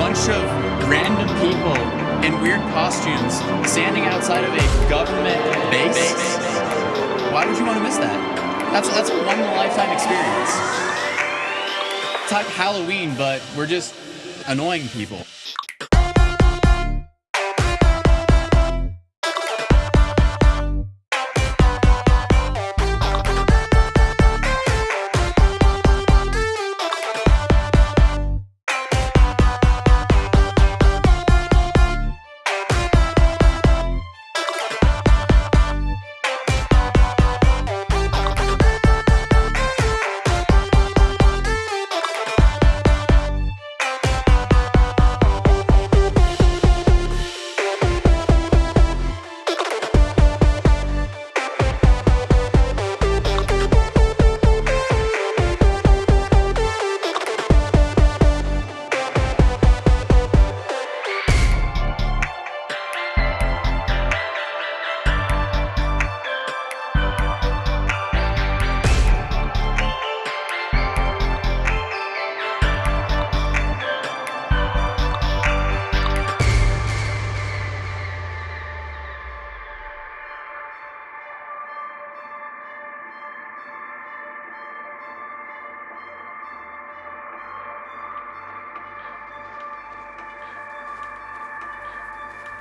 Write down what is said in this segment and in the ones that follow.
bunch of random people in weird costumes standing outside of a government base? Why would you want to miss that? That's, that's a one in a lifetime experience. It's Halloween, but we're just annoying people.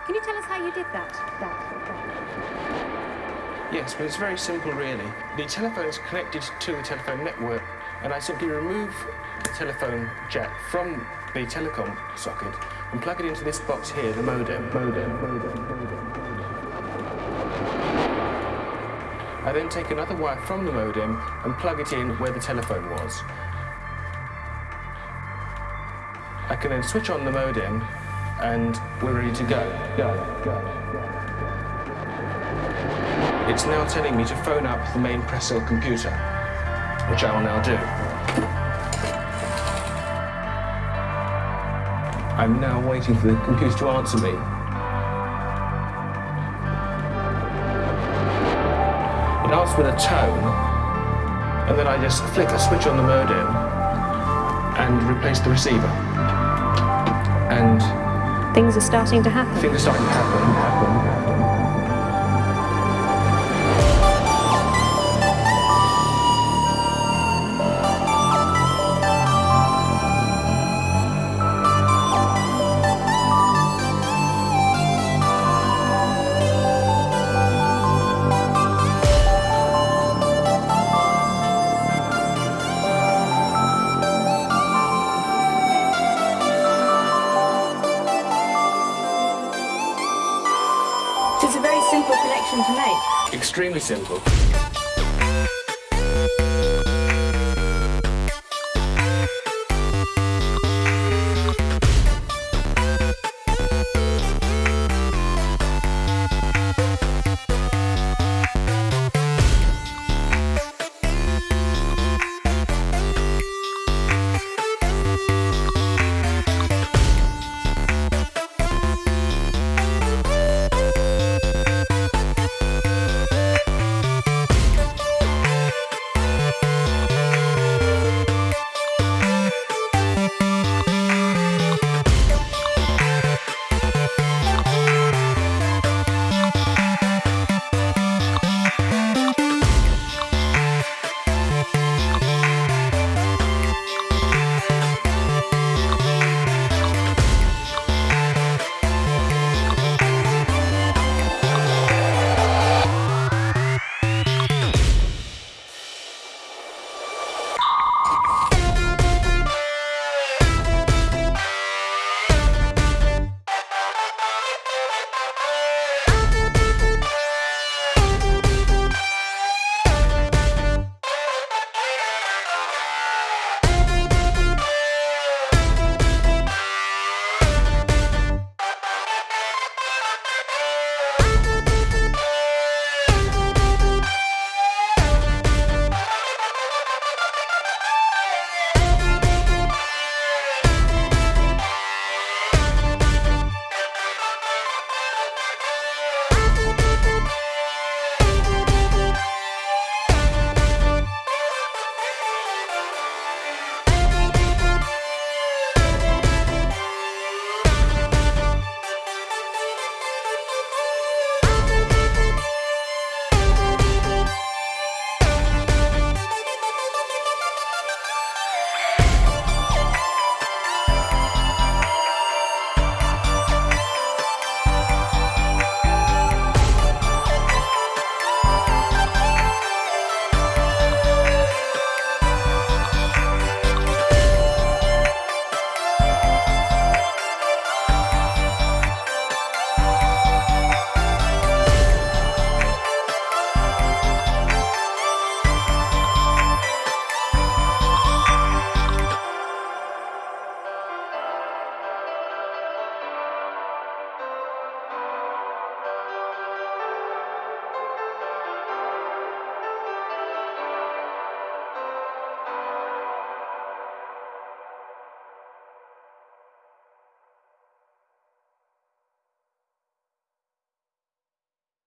Can you tell us how you did that? that, that? Yes, but it's very simple really. The telephone is connected to the telephone network and I simply remove the telephone jack from the telecom socket and plug it into this box here, the modem. modem, modem, modem. I then take another wire from the modem and plug it in where the telephone was. I can then switch on the modem and we're ready to go. Go, go. It's now telling me to phone up the main Prestel computer, which I will now do. I'm now waiting for the computer to answer me. It asks with a tone, and then I just flick a switch on the modem and replace the receiver. And Things are starting to happen. things are starting to happen, happen, very simple connection to make. Extremely simple.